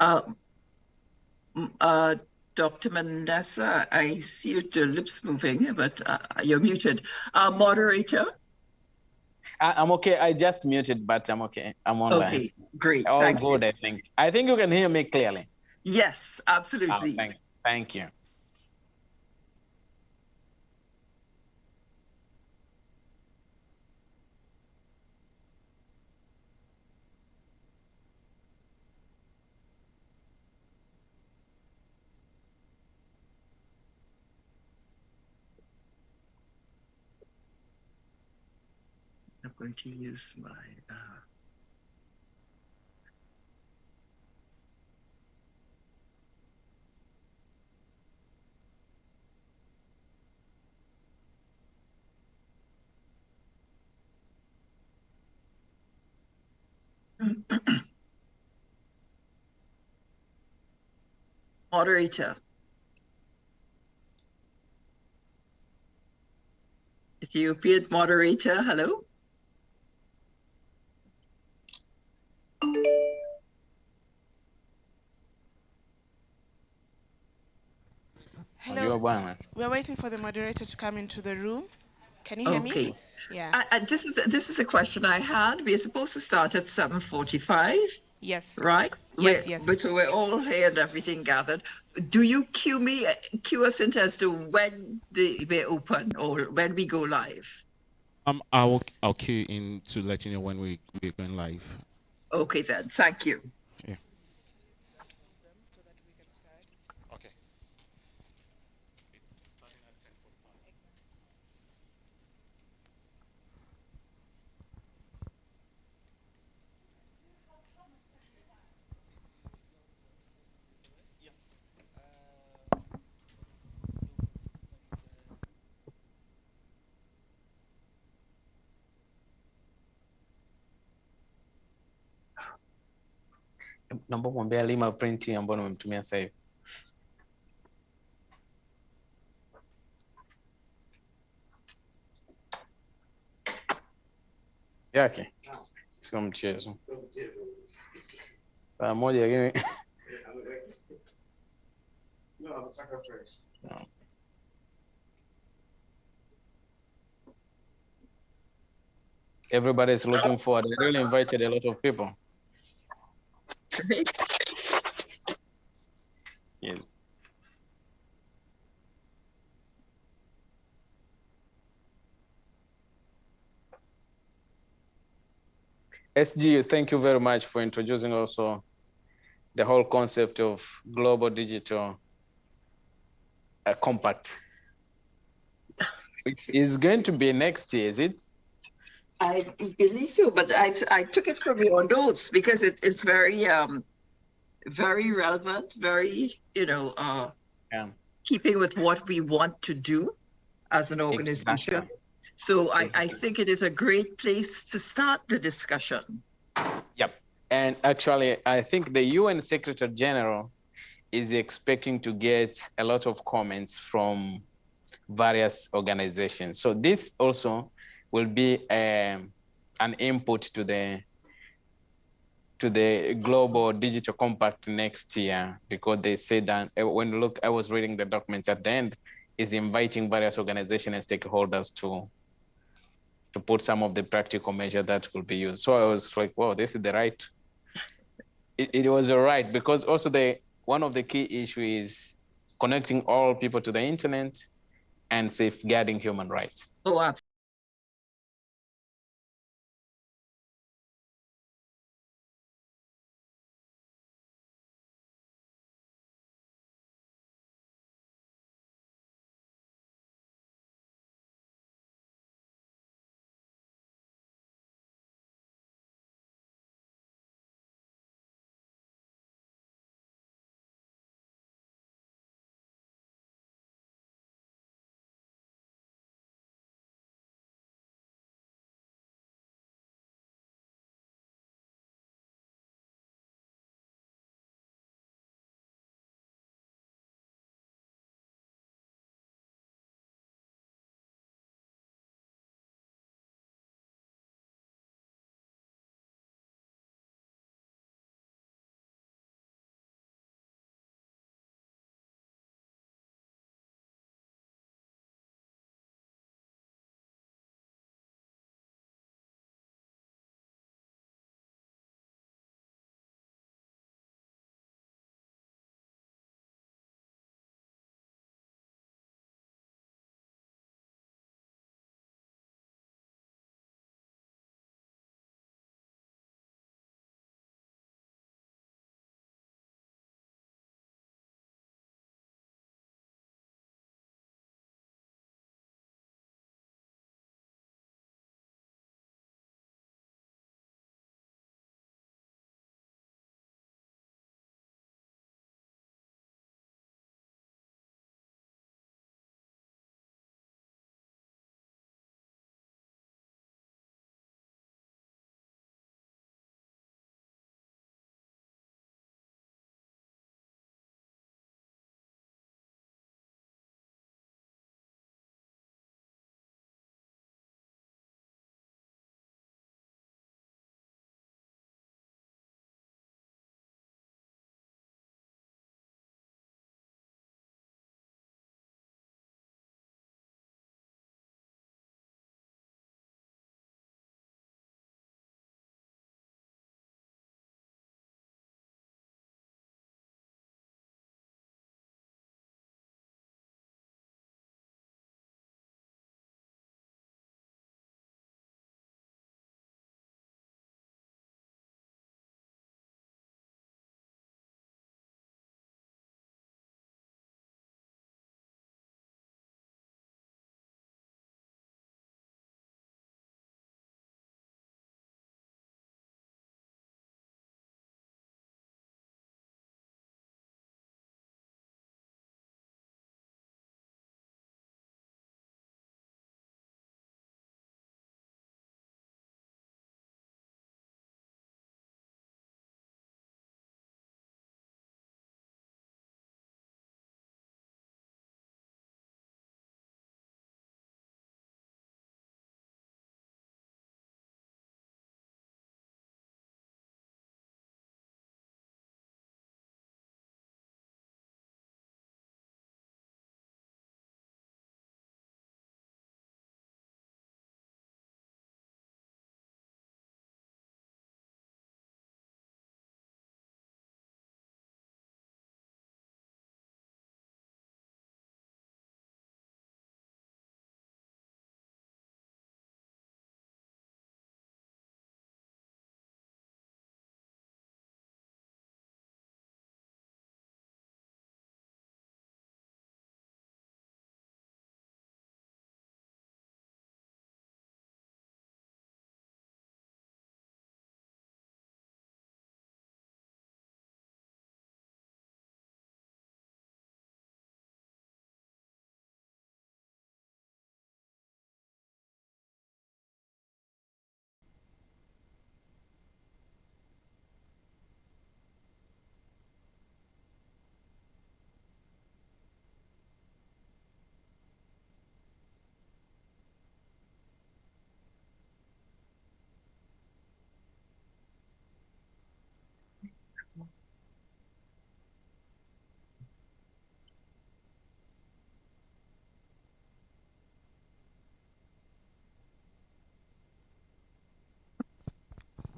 Uh, uh, Dr. Manasseh, I see your lips moving, but uh, you're muted. Uh, moderator? I, am okay. I just muted, but I'm okay. I'm online. Okay, great. All thank good, you. I think. I think you can hear me clearly. Yes, absolutely. Oh, thank, thank you. Going to use my. Uh... Moderator. Ethiopian moderator, hello? Hello. We're waiting for the moderator to come into the room. Can you hear okay. me? Yeah. I, I, this is this is a question I had. We're supposed to start at seven forty-five. Yes. Right. Yes. We're, yes. But so we're all here and everything gathered. Do you cue me, cue us into as to when the we're open or when we go live? Um, I'll I'll cue in to let you know when we we're going live. Okay then. Thank you. Naomba kumwambia Lima printi ambayo nimemtumia sasa hivi. yake sio mchezo saa moja lakini no. Everybody is looking forward. I really invited a lot of people. Great. Yes. SG, thank you very much for introducing also the whole concept of global digital uh, compact. Which is going to be next year, is it? I believe so, but I, I took it from your notes because it is very um very relevant, very you know uh yeah. keeping with what we want to do as an organization. Exactly. So I, I think it is a great place to start the discussion. Yep. And actually, I think the UN Secretary General is expecting to get a lot of comments from various organizations. So this also will be um, an input to the to the global digital compact next year because they said that uh, when look I was reading the documents at the end is inviting various organizations and stakeholders to to put some of the practical measure that will be used. So I was like, wow, this is the right. It, it was the right because also the one of the key issues is connecting all people to the internet and safeguarding human rights. Oh, absolutely.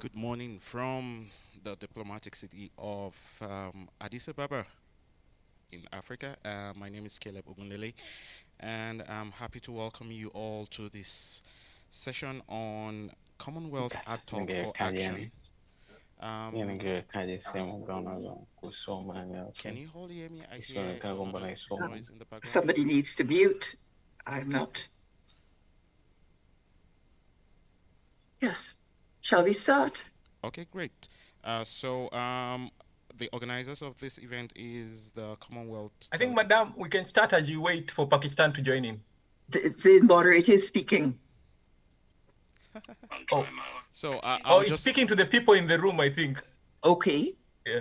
Good morning from the diplomatic city of um, Addis Ababa in Africa. Uh, my name is Caleb Ogunlele, and I'm happy to welcome you all to this session on Commonwealth Hard Talk for Action. Um, can you hold hear me? I hear noise in the background. Somebody needs to mute. I'm not. Yes. Shall we start? Okay, great. Uh, so um, the organizers of this event is the Commonwealth. I think, Madam, we can start as you wait for Pakistan to join in. The, the moderator is speaking. oh, so uh, oh, he's just... speaking to the people in the room, I think. Okay. Yeah.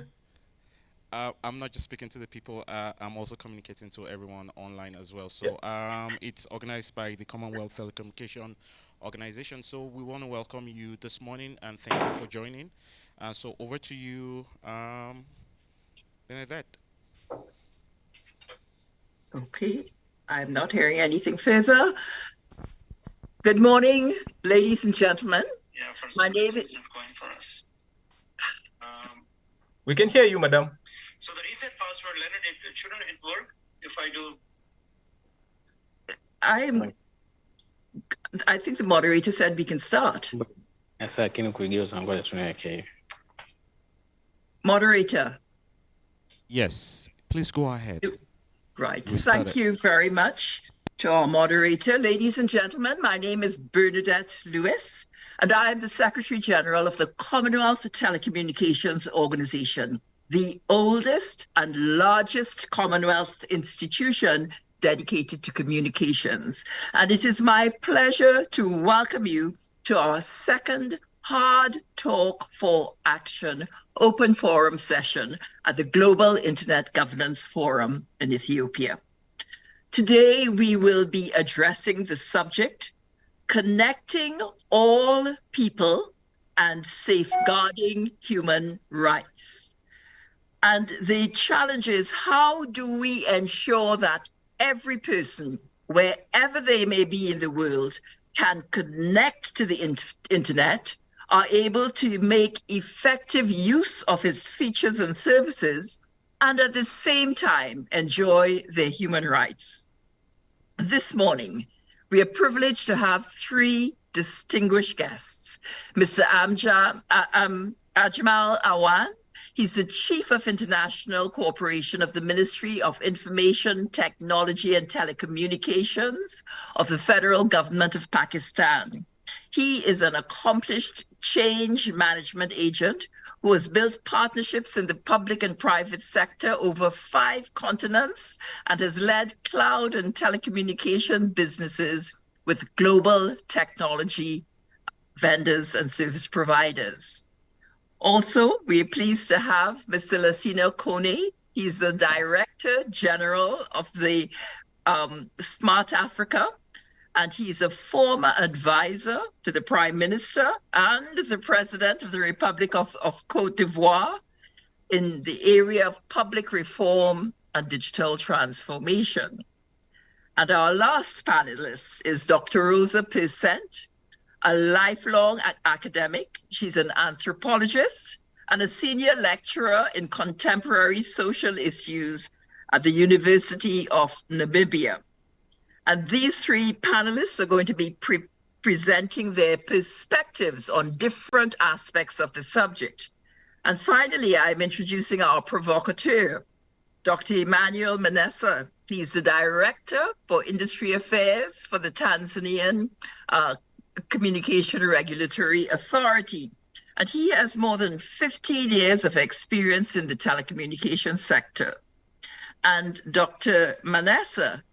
Uh, I'm not just speaking to the people. Uh, I'm also communicating to everyone online as well. So yeah. um, it's organized by the Commonwealth Telecommunication organization. So we want to welcome you this morning and thank you for joining. Uh, so over to you, um, Benedette. Okay, I'm not hearing anything further. Good morning, ladies and gentlemen. Yeah, My name is. Going for us. Um, we can hear you, madam. So the reset password, Leonard, it, shouldn't it work if I do? I'm I think the moderator said we can start. Moderator. Yes, please go ahead. Right. Thank you very much to our moderator. Ladies and gentlemen, my name is Bernadette Lewis, and I am the Secretary General of the Commonwealth Telecommunications Organization, the oldest and largest Commonwealth institution dedicated to communications. And it is my pleasure to welcome you to our second Hard Talk for Action open forum session at the Global Internet Governance Forum in Ethiopia. Today, we will be addressing the subject connecting all people and safeguarding human rights. And the challenge is how do we ensure that every person, wherever they may be in the world, can connect to the in internet, are able to make effective use of its features and services, and at the same time enjoy their human rights. This morning, we are privileged to have three distinguished guests. Mr. Amja, uh, um, Ajmal Awan, He's the Chief of International Cooperation of the Ministry of Information, Technology and Telecommunications of the Federal Government of Pakistan. He is an accomplished change management agent who has built partnerships in the public and private sector over five continents and has led cloud and telecommunication businesses with global technology vendors and service providers. Also, we're pleased to have Mr. Lacina Kone. He's the Director General of the um, Smart Africa, and he's a former advisor to the Prime Minister and the President of the Republic of, of Cote d'Ivoire in the area of public reform and digital transformation. And our last panelist is Dr. Rosa Persendt, a lifelong academic. She's an anthropologist and a senior lecturer in contemporary social issues at the University of Namibia. And these three panelists are going to be pre presenting their perspectives on different aspects of the subject. And finally, I'm introducing our provocateur, Dr. Emmanuel Manasseh. He's the Director for Industry Affairs for the Tanzanian uh, Communication Regulatory Authority. And he has more than 15 years of experience in the telecommunications sector. And Dr. Manasseh,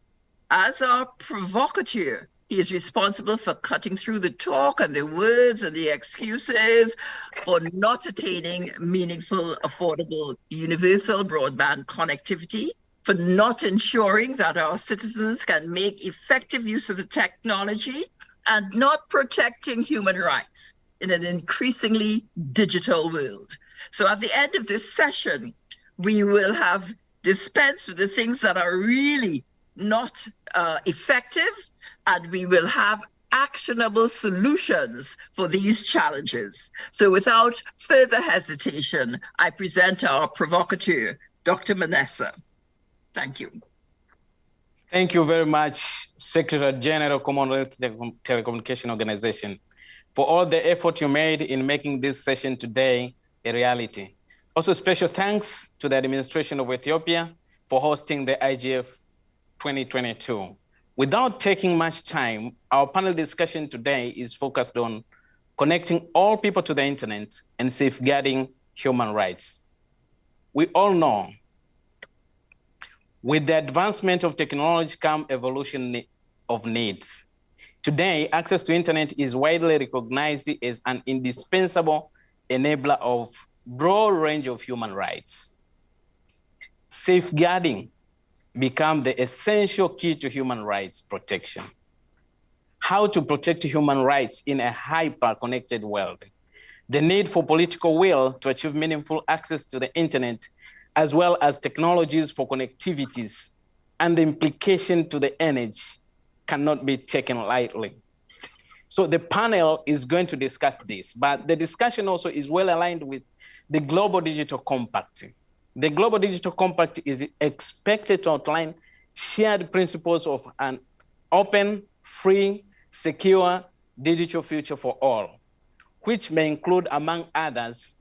as our provocateur, he is responsible for cutting through the talk and the words and the excuses for not attaining meaningful, affordable, universal broadband connectivity, for not ensuring that our citizens can make effective use of the technology and not protecting human rights in an increasingly digital world. So at the end of this session, we will have dispensed with the things that are really not uh, effective, and we will have actionable solutions for these challenges. So without further hesitation, I present our provocateur, Dr. Manasseh. Thank you. Thank you very much, Secretary General Commonwealth Telecommunication Organization, for all the effort you made in making this session today a reality. Also, special thanks to the administration of Ethiopia for hosting the IGF 2022. Without taking much time, our panel discussion today is focused on connecting all people to the internet and safeguarding human rights. We all know with the advancement of technology come evolution of needs. Today, access to internet is widely recognized as an indispensable enabler of broad range of human rights. Safeguarding become the essential key to human rights protection. How to protect human rights in a hyper-connected world. The need for political will to achieve meaningful access to the internet, as well as technologies for connectivities, and the implication to the energy cannot be taken lightly. So the panel is going to discuss this, but the discussion also is well aligned with the Global Digital Compact. The Global Digital Compact is expected to outline shared principles of an open, free, secure digital future for all, which may include, among others,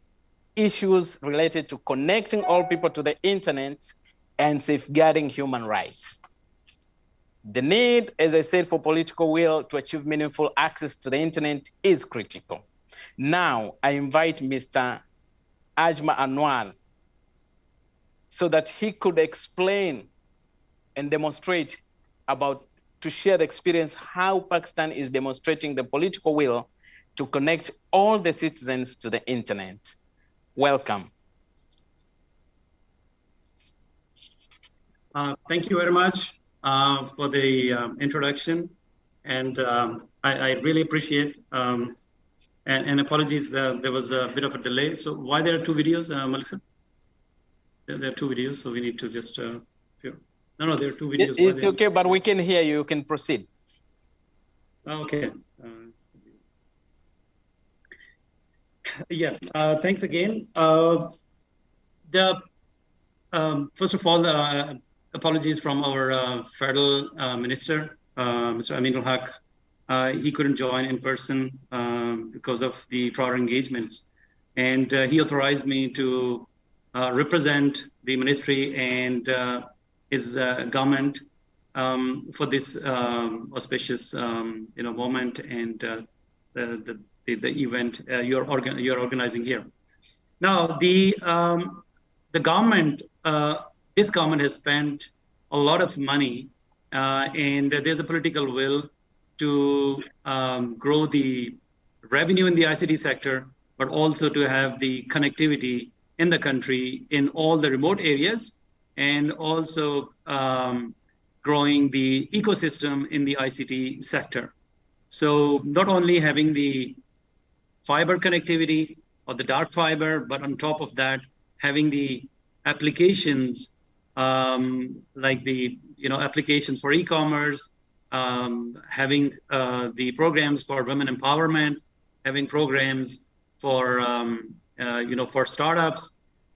issues related to connecting all people to the internet and safeguarding human rights. The need, as I said, for political will to achieve meaningful access to the internet is critical. Now, I invite Mr. Ajma Anwar so that he could explain and demonstrate about, to share the experience how Pakistan is demonstrating the political will to connect all the citizens to the internet. Welcome. Uh, thank you very much uh, for the um, introduction. And um, I, I, really appreciate, um, and, and, apologies, uh, there was a bit of a delay. So why there are two videos, uh, Melissa? There, there, are two videos, so we need to just, uh, no, no, there are two videos. It's okay, but we can hear you, you can proceed. Okay. Uh, yeah, uh, thanks again. Uh, the um, first of all, uh, apologies from our uh, federal uh, minister, uh, Mr. Aminul Haq. he couldn't join in person because of the prior engagements. And he authorized me to represent the ministry and his government um, for this um, auspicious um, you know, moment and the, the, the, the, event you're, organ you're organizing here. Now, the, um, the government this government has spent a lot of money, uh, and there's a political will to um, grow the revenue in the ICT sector, but also to have the connectivity in the country in all the remote areas, and also um, growing the ecosystem in the ICT sector. So not only having the fiber connectivity or the dark fiber, but on top of that, having the applications um, like the you know applications for e-commerce, um, having uh, the programs for women empowerment, having programs for um, uh, you know for startups.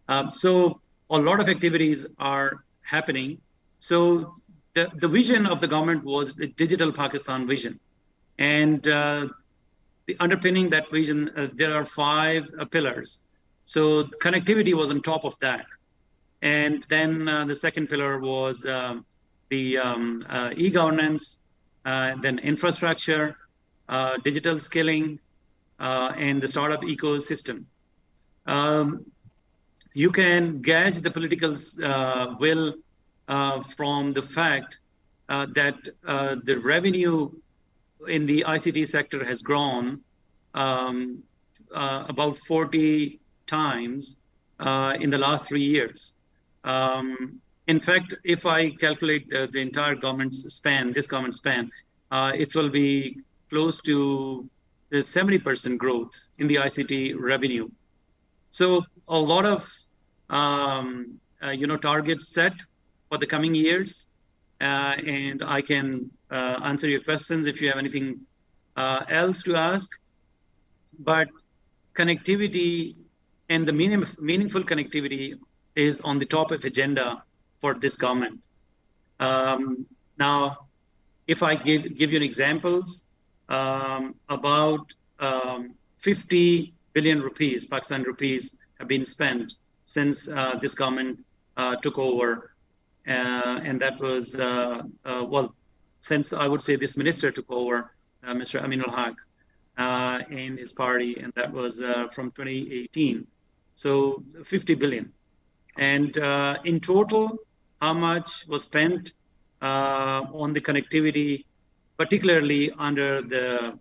Um, so a lot of activities are happening. So the, the vision of the government was the digital Pakistan vision. And uh, the underpinning that vision, uh, there are five uh, pillars. So connectivity was on top of that. And then uh, the second pillar was um, the um, uh, e-governance, uh, then infrastructure, uh, digital skilling, and the startup ecosystem. Um, you can gauge the political will from the fact that the revenue in the ICT sector has grown um, about 40 times in the last three years. Um, in fact, if I calculate the, the, entire government span, this government span, uh, it will be close to the 70% growth in the ICT revenue. So a lot of um, uh, you know targets set for the coming years, uh, and I can uh, answer your questions if you have anything uh, else to ask, but connectivity and the meaning, meaningful connectivity is on the top of agenda for this government. Um, now, if I give, give you examples, um, about um, 50 billion rupees, Pakistan rupees, have been spent since uh, this government uh, took over. Uh, and that was, uh, uh, well, since I would say this minister took over, uh, Mr. Aminul Haq, and his party, and that was from 2018. So 50 billion. And in total, how much was spent on the connectivity, particularly under the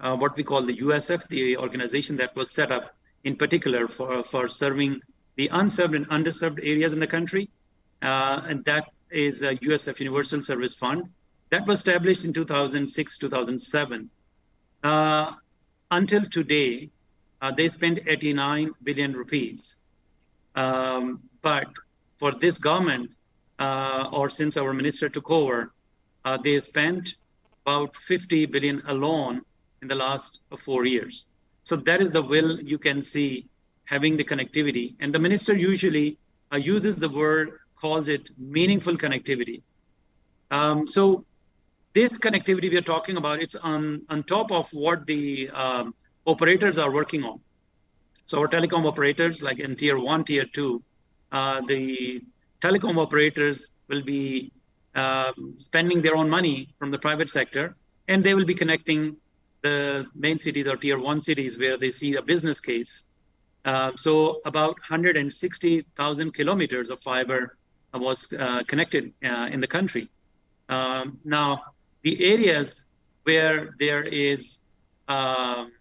uh, what we call the USF, the organization that was set up in particular for, for serving the unserved and underserved areas in the country. Uh, and that is a USF Universal Service Fund that was established in 2006, 2007. Uh, until today, uh, they spent 89 billion rupees. Um, but for this government, uh, or since our minister took over, uh, they spent about 50 billion alone in the last four years. So that is the will you can see having the connectivity. And the minister usually uh, uses the word, calls it meaningful connectivity. Um, so this connectivity we are talking about, it's on, on top of what the um, operators are working on. So our telecom operators, like in tier one, tier two, uh, the telecom operators will be um, spending their own money from the private sector, and they will be connecting the main cities or tier one cities where they see a business case. Uh, so about 160,000 kilometers of fiber was uh, connected uh, in the country. Um, now, the areas where there is um,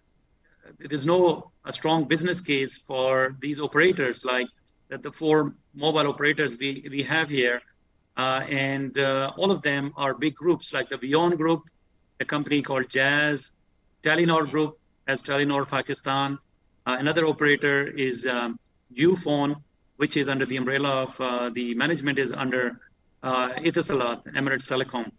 there's no a strong business case for these operators, like the four mobile operators we, we have here, uh, and uh, all of them are big groups like the VEON Group, a company called Jazz, Telenor Group as Telenor Pakistan. Uh, another operator is um, Ufone, which is under the umbrella of uh, the management is under uh, Etisalat, Emirates Telecom.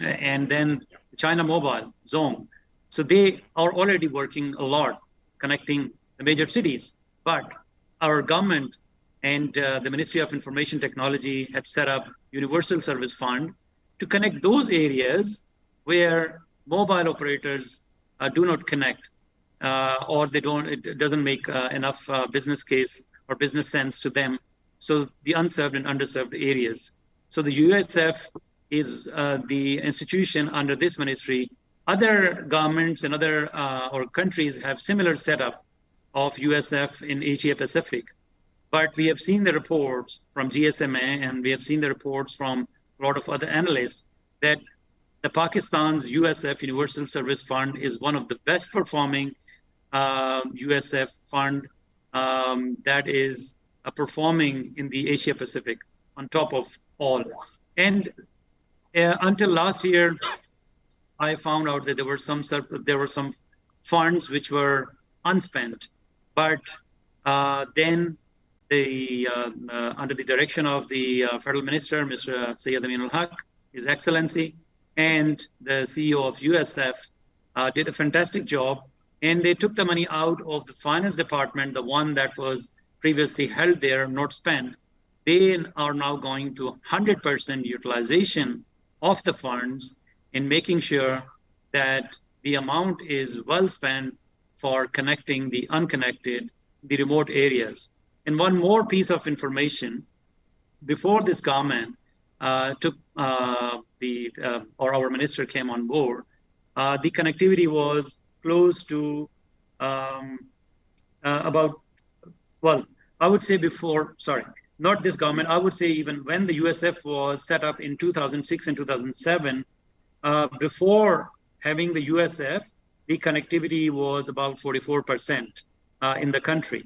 And then China Mobile, Zong. So they are already working a lot connecting the major cities. But our government and uh, the Ministry of Information Technology had set up Universal Service Fund to connect those areas where mobile operators uh, do not connect uh, or they don't, it doesn't make uh, enough business case or business sense to them. So the unserved and underserved areas. So the USF is the institution under this ministry. Other governments and other or countries have similar setup of USF in Asia Pacific. But we have seen the reports from GSMA and we have seen the reports from a lot of other analysts that the Pakistan's USF Universal Service Fund is one of the best performing uh, USF fund um, that is uh, performing in the Asia Pacific on top of all. And uh, until last year, I found out that there were some there were some funds which were unspent, but uh, then the uh, uh, under the direction of the federal minister, Mr. Syed Amin al-Haq, His Excellency, and the CEO of USF uh, did a fantastic job. And they took the money out of the finance department, the one that was previously held there, not spent. They are now going to 100% utilization of the funds in making sure that the amount is well spent for connecting the unconnected, the remote areas. And one more piece of information, before this government uh, took uh, the uh, or our minister came on board, uh, the connectivity was close to um, uh, about well, I would say before. Sorry, not this government. I would say even when the USF was set up in 2006 and 2007, uh, before having the USF, the connectivity was about 44 percent uh, in the country.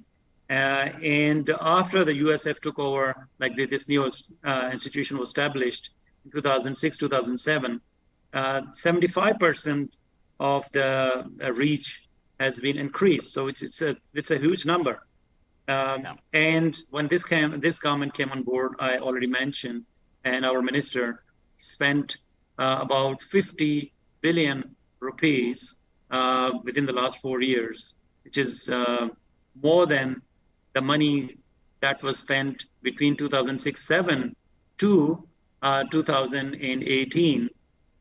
Uh, and after the USF took over, like the, this new uh, institution was established, in 2006, 2007, 75% uh, of the uh, reach has been increased. So it's, it's a it's a huge number. Um, yeah. And when this came, this government came on board, I already mentioned, and our minister spent uh, about 50 billion rupees uh, within the last four years, which is uh, more than the money that was spent between 2006-7 to uh, 2018.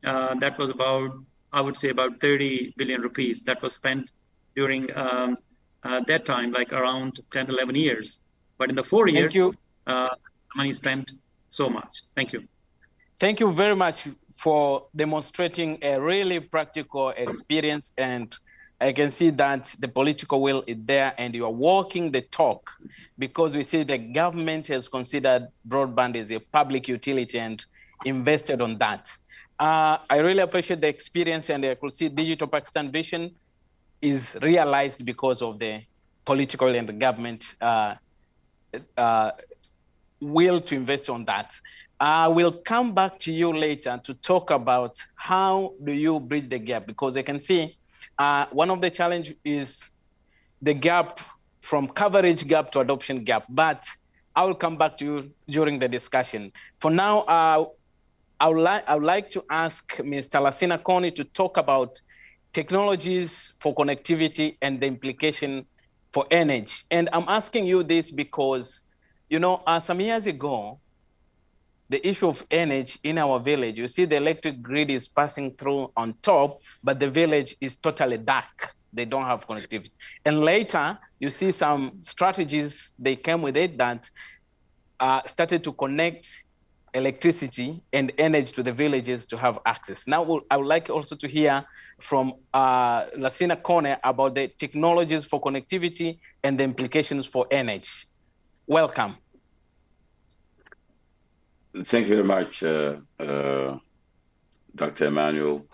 Uh, that was about, I would say, about 30 billion rupees that was spent during um, uh, that time, like around 10, 11 years. But in the four Thank years, you. Uh, money spent so much. Thank you. Thank you very much for demonstrating a really practical experience and I can see that the political will is there and you are walking the talk because we see the government has considered broadband as a public utility and invested on that. Uh, I really appreciate the experience and I could see Digital Pakistan Vision is realized because of the political and the government uh, uh, will to invest on that. I will come back to you later to talk about how do you bridge the gap because I can see uh, one of the challenge is the gap from coverage gap to adoption gap, but I will come back to you during the discussion. For now, uh, I, would like, I would like to ask Mr. Lacina Kone to talk about technologies for connectivity and the implication for energy. And I'm asking you this because, you know, uh, some years ago, the issue of energy in our village, you see the electric grid is passing through on top, but the village is totally dark. They don't have connectivity. And later, you see some strategies, they came with it that uh, started to connect electricity and energy to the villages to have access. Now, I would like also to hear from uh, Lacina Kone about the technologies for connectivity and the implications for energy. Welcome. Thank you very much, uh, uh, Dr. Emmanuel,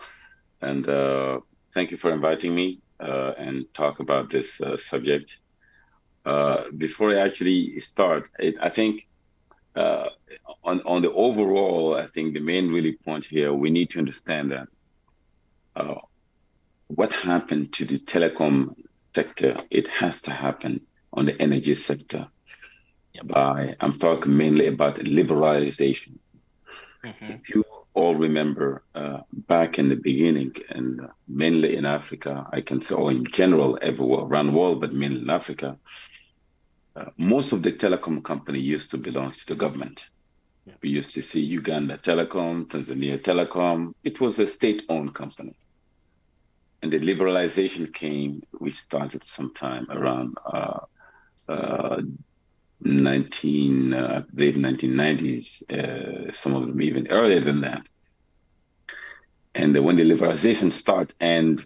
and uh, thank you for inviting me uh, and talk about this uh, subject. Before I actually start, it, I think on, on the overall, I think the main really point here, we need to understand that what happened to the telecom sector, it has to happen on the energy sector by I'm talking mainly about liberalization. Mm-hmm. If you all remember uh, back in the beginning, and uh, mainly in Africa, I can say, or in general, everywhere around the world, but mainly in Africa, uh, most of the telecom company used to belong to the government. Yeah. We used to see Uganda Telecom, Tanzania Telecom. It was a state-owned company. And the liberalization came, we started sometime around uh, uh, 19, uh, I 1990s, uh, some of them even earlier than that. And when the liberalization started and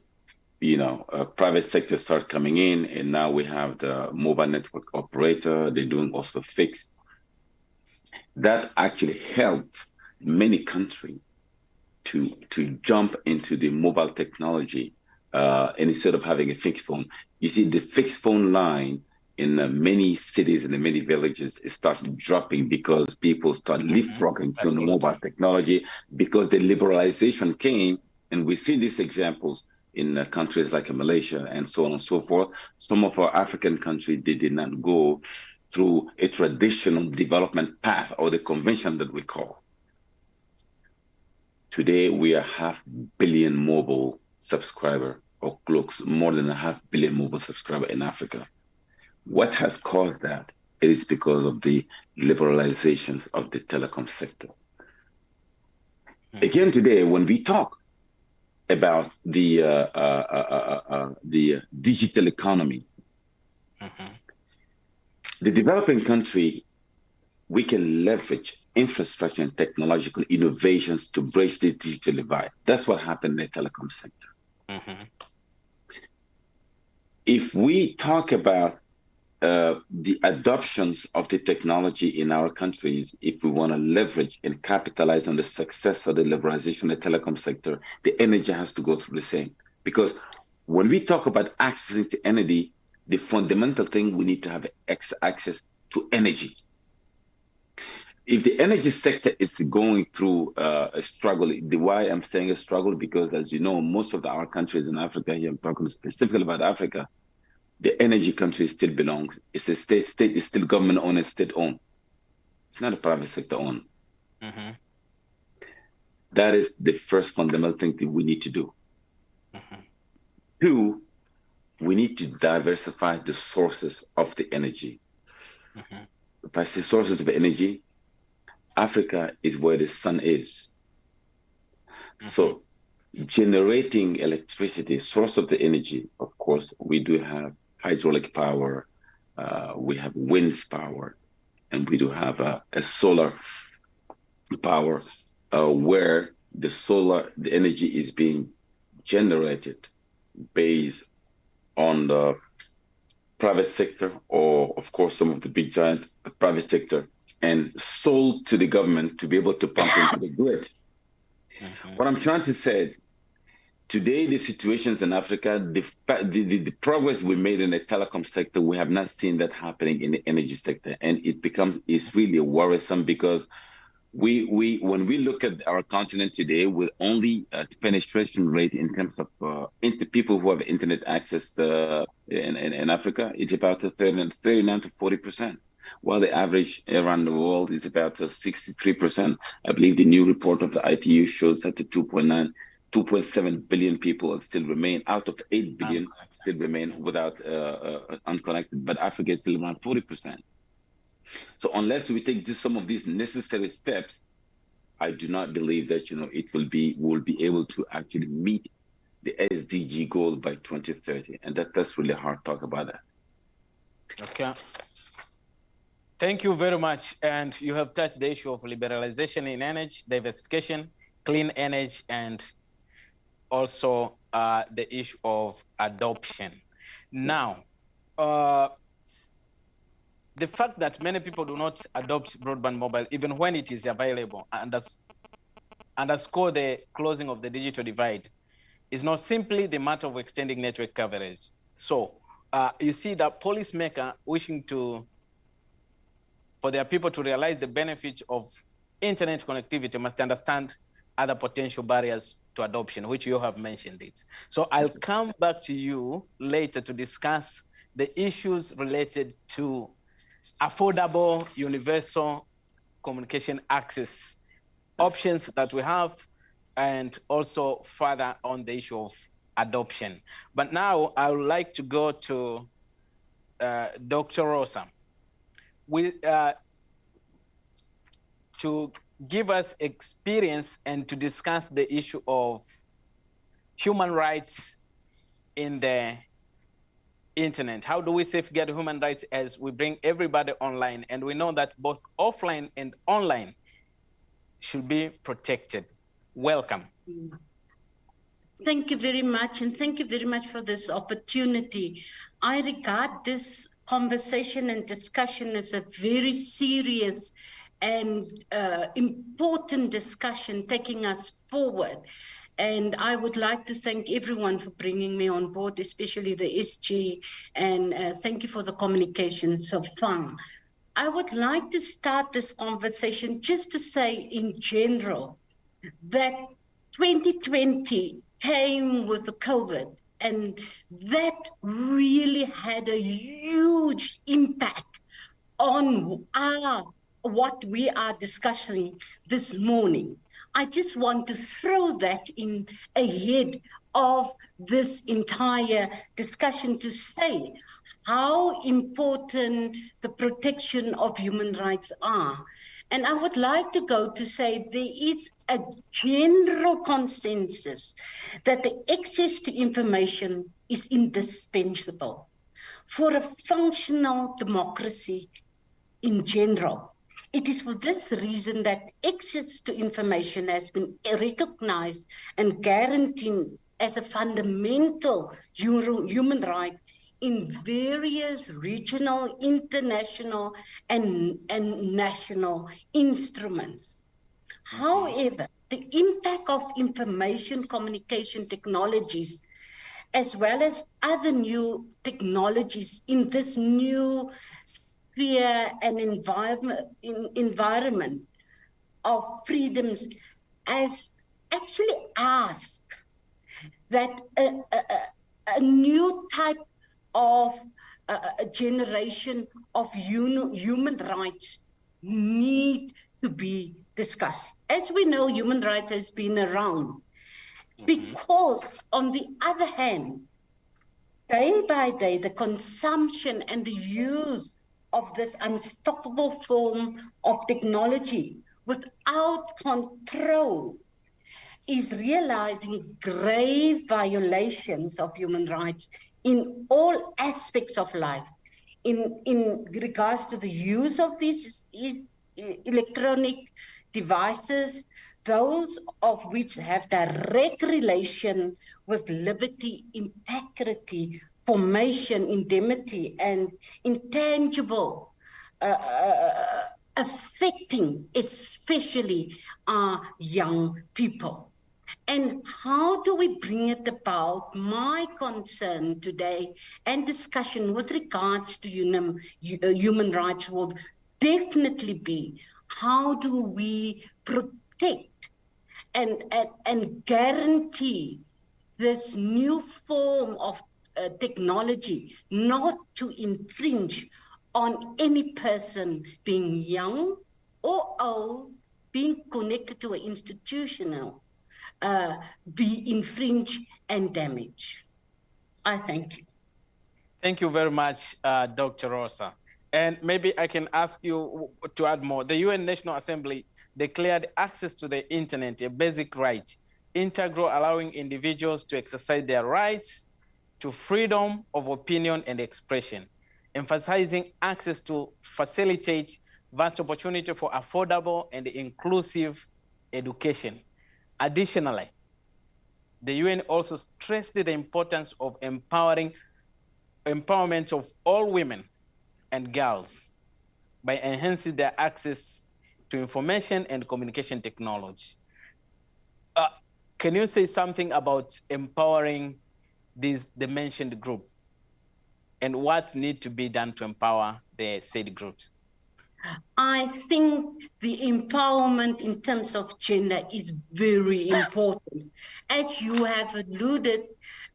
you know, uh, private sector start coming in, and now we have the mobile network operator. They're doing also fixed. That actually helped many countries to to jump into the mobile technology, uh, and instead of having a fixed phone, you see the fixed phone line in uh, many cities and in many villages it started dropping because people started mm-hmm. leapfrogging to mobile technology because the liberalization came and we see these examples in uh, countries like Malaysia and so on and so forth. Some of our African countries, they did not go through a traditional development path or the convention that we call. Today, we are half billion mobile subscriber or close more than a half billion mobile subscriber in Africa. What has caused that? It is because of the liberalizations of the telecom sector. Hmm. Again, today, when we talk about the uh, uh, uh, uh, uh the digital economy, mm-hmm. the developing country, we can leverage infrastructure and technological innovations to bridge the digital divide. That's what happened in the telecom sector. Mm-hmm. If we talk about uh, the adoptions of the technology in our countries, if we want to leverage and capitalize on the success of the liberalization of the telecom sector, the energy has to go through the same. Because when we talk about accessing to energy, the fundamental thing we need to have access to energy. If the energy sector is going through uh, a struggle, the why I'm saying a struggle because, as you know, most of the, our countries in Africa, here I'm talking specifically about Africa, the energy country still belongs. It's a state, state is still government owned, It's state owned. It's not a private sector owned. Mm-hmm. That is the first fundamental thing that we need to do. Mm-hmm. Two, we need to diversify the sources of the energy. Mm-hmm. If I say sources of energy, Africa is where the sun is. Mm-hmm. So generating electricity, source of the energy, of course, we do have hydraulic power, uh, we have wind power, and we do have a, a solar power uh, where the solar, the energy is being generated based on the private sector or of course some of the big giant private sector and sold to the government to be able to pump into the grid. Mm-hmm. What I'm trying to say today, the situations in Africa, the, the, the, progress we made in the telecom sector, we have not seen that happening in the energy sector. And it becomes, it's really worrisome because we, we when we look at our continent today with only a penetration rate in terms of uh, into people who have internet access uh, in, in, in, Africa, it's about 30, 39 to 40 percent while the average around the world is about 63%. I believe the new report of the ITU shows that the 2.9 2.7 billion people still remain out of 8 billion still remain without uh, uh, unconnected, but Africa is still around 40%. So unless we take this, some of these necessary steps, I do not believe that you know it will be will be able to actually meet the SDG goal by 2030, and that that's really hard to talk about that. Okay. Thank you very much. And you have touched the issue of liberalization in energy, diversification, clean energy, and also uh, the issue of adoption. Now, uh, the fact that many people do not adopt broadband mobile, even when it is available, and underscore the closing of the digital divide, is not simply the matter of extending network coverage. So uh, you see that policymaker wishing to, for their people to realize the benefits of internet connectivity must understand other potential barriers to adoption, which you have mentioned it. So I'll come back to you later to discuss the issues related to affordable universal communication access options that we have and also further on the issue of adoption. But now I would like to go to uh, Dr. Rosa. We, uh, to give us experience and to discuss the issue of human rights in the internet. How do we safeguard human rights as we bring everybody online? And we know that both offline and online should be protected. Welcome. Thank you very much. And thank you very much for this opportunity. I regard this conversation and discussion as a very serious and uh, important discussion taking us forward. And I would like to thank everyone for bringing me on board, especially the SG, and uh, thank you for the communication so far. I would like to start this conversation just to say in general that 2020 came with the COVID and that really had a huge impact on our what we are discussing this morning. I just want to throw that in ahead of this entire discussion to say how important the protection of human rights are. And I would like to go to say there is a general consensus that the access to information is indispensable for a functional democracy in general. It is for this reason that access to information has been recognized and guaranteed as a fundamental human right in various regional, international, and, and national instruments. However, the impact of information communication technologies, as well as other new technologies in this new sphere and environment, in, environment of freedoms as actually ask that a, a, a new type of a generation of human rights need to be discussed. As we know, human rights has been around mm -hmm. because on the other hand, day by day, the consumption and the use of this unstoppable form of technology without control is realizing grave violations of human rights in all aspects of life. In, in regards to the use of these electronic devices, those of which have direct relation with liberty, integrity, formation, indemnity, and intangible uh, uh, affecting especially our young people. And how do we bring it about? My concern today and discussion with regards to human, uh, human rights will definitely be how do we protect and, and, and guarantee this new form of uh, technology not to infringe on any person being young or old, being connected to an institutional, uh, be infringed and damaged. I thank you. Thank you very much, uh, Dr. Rosa. And maybe I can ask you to add more. The UN National Assembly declared access to the internet a basic right, integral allowing individuals to exercise their rights to freedom of opinion and expression, emphasizing access to facilitate vast opportunity for affordable and inclusive education. Additionally, the UN also stressed the importance of empowering empowerment of all women and girls by enhancing their access to information and communication technology. Uh, can you say something about empowering this the mentioned group and what need to be done to empower the said groups? I think the empowerment in terms of gender is very important. As you have alluded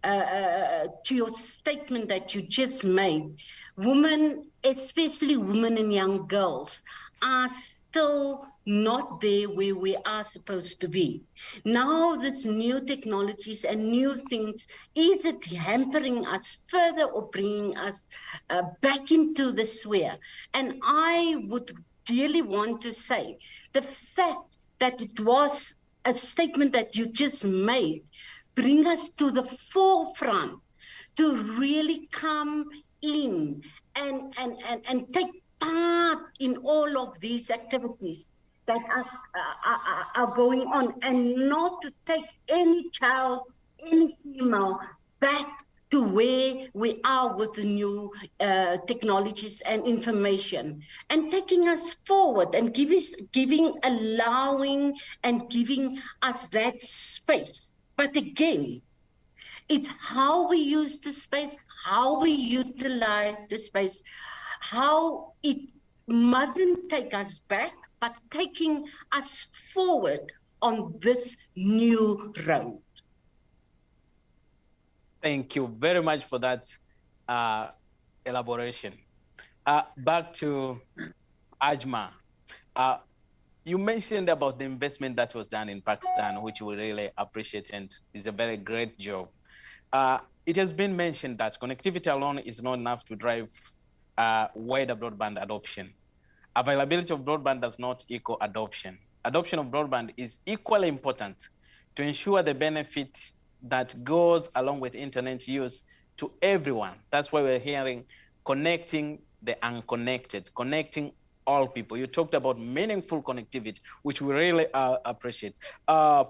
uh, uh to your statement that you just made, women, especially women and young girls, are still not there where we are supposed to be. Now, this new technologies and new things, is it hampering us further or bringing us uh, back into the sphere? And I would really want to say the fact that it was a statement that you just made bring us to the forefront to really come in and, and, and, and take part in all of these activities that are, are, are going on and not to take any child, any female back to where we are with the new uh, technologies and information and taking us forward and give us, giving, allowing and giving us that space. But again, it's how we use the space, how we utilize the space, how it mustn't take us back, but taking us forward on this new road. Thank you very much for that uh, elaboration. Uh, back to Ajma. Uh, you mentioned about the investment that was done in Pakistan, which we really appreciate and is a very great job. Uh, it has been mentioned that connectivity alone is not enough to drive uh, wider broadband adoption. Availability of broadband does not equal adoption. Adoption of broadband is equally important to ensure the benefit that goes along with internet use to everyone. That's why we're hearing connecting the unconnected, connecting all people. You talked about meaningful connectivity, which we really uh, appreciate. Uh,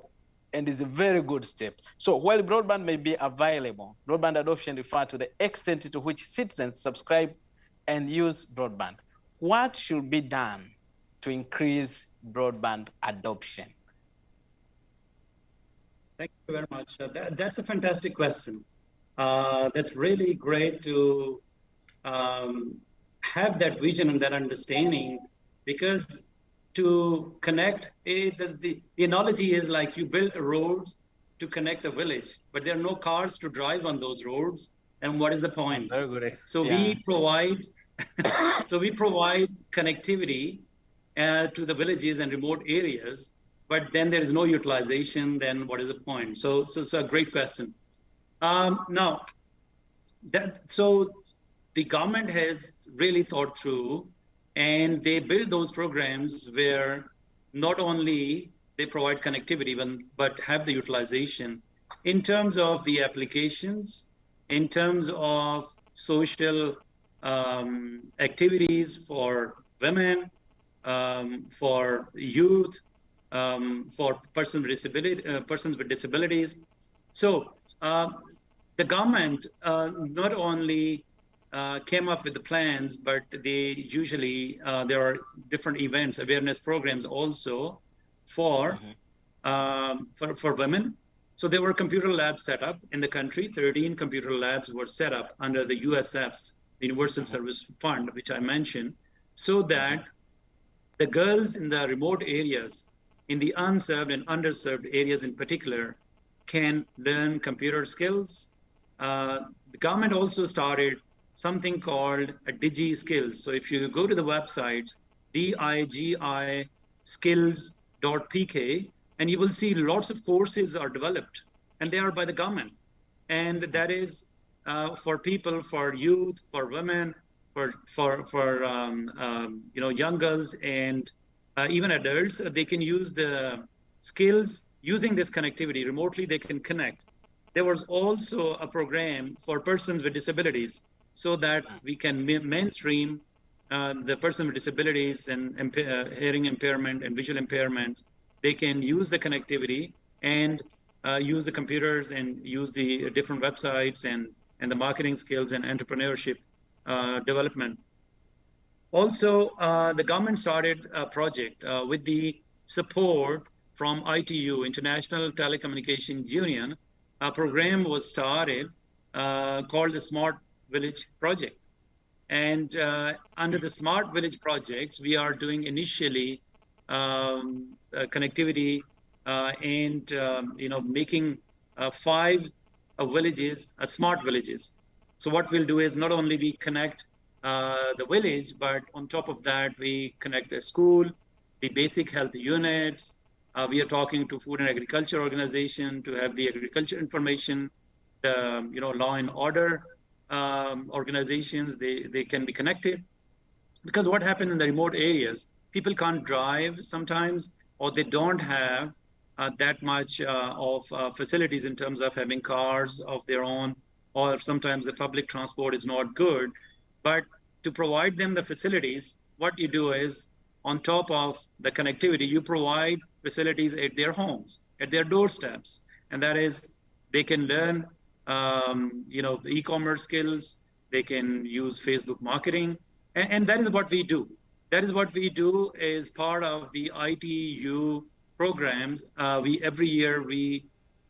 and is a very good step. So while broadband may be available, broadband adoption refers to the extent to which citizens subscribe and use broadband. What should be done to increase broadband adoption? Thank you very much. Uh, that, that's a fantastic question. Uh, that's really great to um, have that vision and that understanding because to connect, a, the, the, the analogy is like you build roads to connect a village, but there are no cars to drive on those roads. And what is the point? Very good. So yeah. we provide, so we provide connectivity uh, to the villages and remote areas but then there is no utilization, then what is the point? So, so it's a great question. Um, now, that so the government has really thought through and they build those programs where not only they provide connectivity but, but have the utilization in terms of the applications in terms of social um, activities for women um, for youth um, for persons with, disability, uh, persons with disabilities so uh, the government uh, not only uh, came up with the plans, but they usually uh, there are different events, awareness programs also for mm-hmm. um, for for women. So there were computer labs set up in the country. 13 computer labs were set up under the USF, Universal. Service Fund, which I mentioned, so that the girls in the remote areas, in the unserved and underserved areas in particular, can learn computer skills. Uh, the government also started something called a Digi Skills. So if you go to the websites, D-I-G-I skills.pk, and you will see lots of courses are developed, and they are by the government. And that is uh, for people, for youth, for women, for for for um, um, you know young girls and uh, even adults. They can use the skills using this connectivity remotely. They can connect. There was also a program for persons with disabilities so that we can mainstream uh, the person with disabilities and uh, hearing impairment and visual impairment. They can use the connectivity and uh, use the computers and use the different websites and, and the marketing skills and entrepreneurship uh, development. Also, uh, the government started a project uh, with the support from ITU, International Telecommunication Union. A program was started called the Smart Village project. And uh, under the Smart Village Project, we are doing initially um, uh, connectivity uh, and um, you know making uh, uh, villages smart villages. So what we'll do is not only we connect the village, but on top of that we connect the school, the basic health units. we are talking to food and agriculture organization to have the agriculture information, the you know law and order um, organizations, they, they can be connected. Because what happens in the remote areas, people can't drive sometimes, or they don't have uh, that much uh, of uh, facilities in terms of having cars of their own, or sometimes the public transport is not good. But to provide them the facilities, what you do is on top of the connectivity, you provide facilities at their homes, at their doorsteps. And that is, they can learn um, you know, e-commerce skills. They can use Facebook marketing, and, and, that is what we do. That is what we do is part of the ITU programs. Uh, we every year we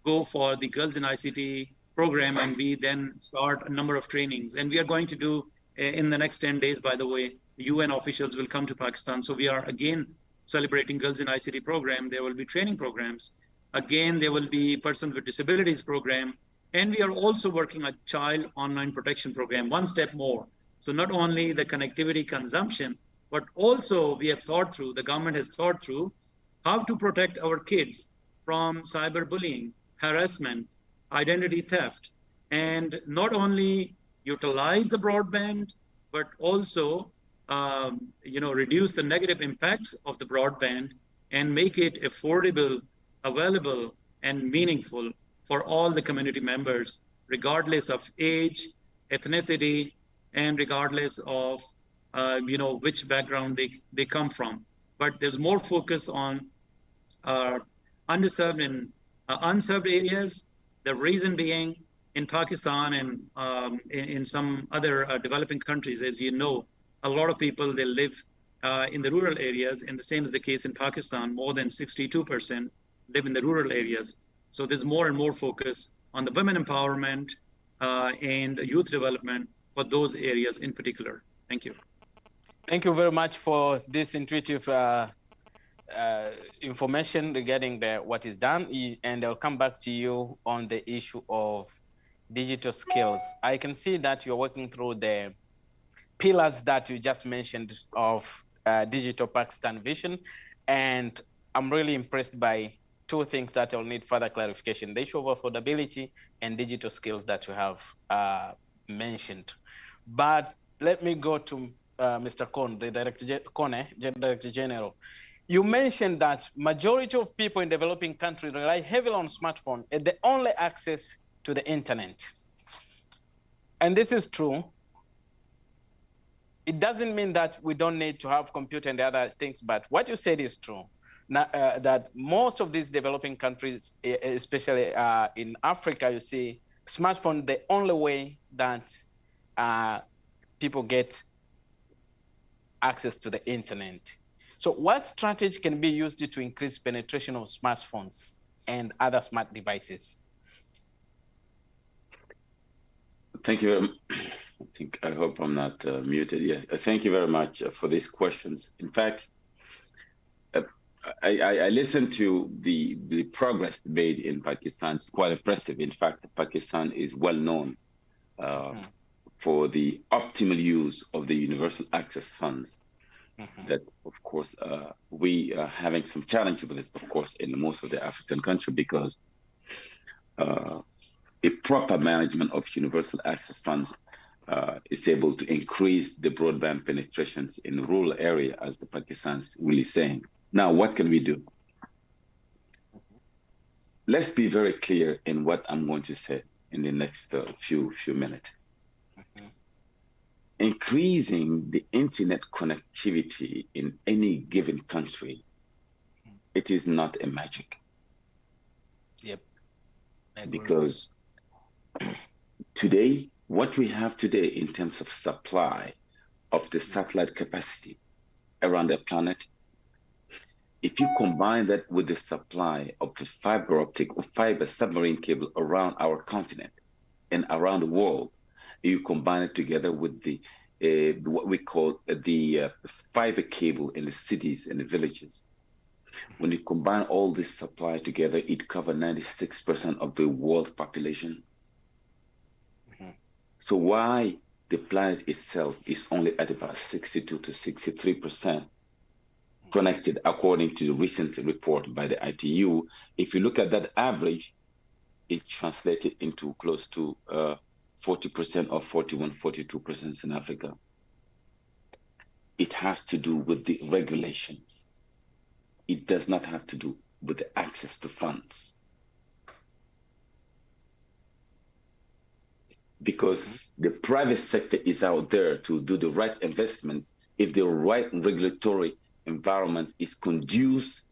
go for the Girls in ICT program, and we then start a number of trainings. And we are going to do in the next 10 days, by the way, UN officials will come to Pakistan. So we are again celebrating Girls in ICT program. There will be training programs. Again, there will be persons with disabilities program and we are also working a child online protection program, one step more. So not only the connectivity consumption, but also we have thought through, the government has thought through how to protect our kids from cyberbullying, harassment, identity theft, and not only utilize the broadband, but also um, you know, reduce the negative impacts of the broadband and make it affordable, available, and meaningful for all the community members, regardless of age, ethnicity, and regardless of uh, you know which background they, they come from. But there's more focus on uh, underserved in uh, unserved areas. The reason being in Pakistan and um, in, in, some other uh, developing countries, as you know, a lot of people they live uh, in the rural areas, and the same is the case in Pakistan. More than 62% live in the rural areas. So there's more and more focus on the women empowerment uh, and youth development for those areas in particular. Thank you. Thank you very much for this intuitive uh, uh, information regarding the, what is done. And I'll come back to you on the issue of digital skills. I can see that you're working through the pillars that you just mentioned of uh, Digital Pakistan Vision. And I'm really impressed by two things that I'll need further clarification, the issue of affordability and digital skills that you have uh, mentioned. But let me go to uh, Mr. Kone, the Director, Kone, Director General. You mentioned that majority of people in developing countries rely heavily on smartphone as the only access to the internet. And this is true. It doesn't mean that we don't need to have computer and other things, but what you said is true. Now, uh, that most of these developing countries, especially uh, in Africa, you see smartphone the only way that uh, people get access to the internet. So what strategy can be used to increase penetration of smartphones and other smart devices? Thank you. I think, I hope I'm not uh, muted. Yes, uh, thank you very much uh, for these questions. In fact, uh, I, I, I, listened to the, the progress made in Pakistan. It's quite impressive. In fact, Pakistan is well known uh, hmm. for the optimal use of the universal access funds. Mm-hmm. That, of course, uh, we are having some challenges with it, of course, in most of the African country because uh, a proper management of universal access funds uh, is able to increase the broadband penetrations in rural area, as the Pakistan's really saying. Now, what can we do? Let's be very clear in what I'm going to say in the next uh, few few minutes increasing the internet connectivity in any given country, it is not a magic. Yep. Because today, what we have today in terms of supply of the satellite capacity around the planet, if you combine that with the supply of the fiber optic or fiber submarine cable around our continent and around the world, you combine it together with the uh, what we call the uh, fiber cable in the cities and the villages. When you combine all this supply together, it covers 96% of the world population. Mm-hmm. So why the planet itself is only at about 62 to 63% connected according to the recent report by the ITU. If you look at that average, it translated into close to uh, 40% or 41, 42% in Africa. It has to do with the regulations. It does not have to do with the access to funds. Because the private sector is out there to do the right investments if the right regulatory environment is conducive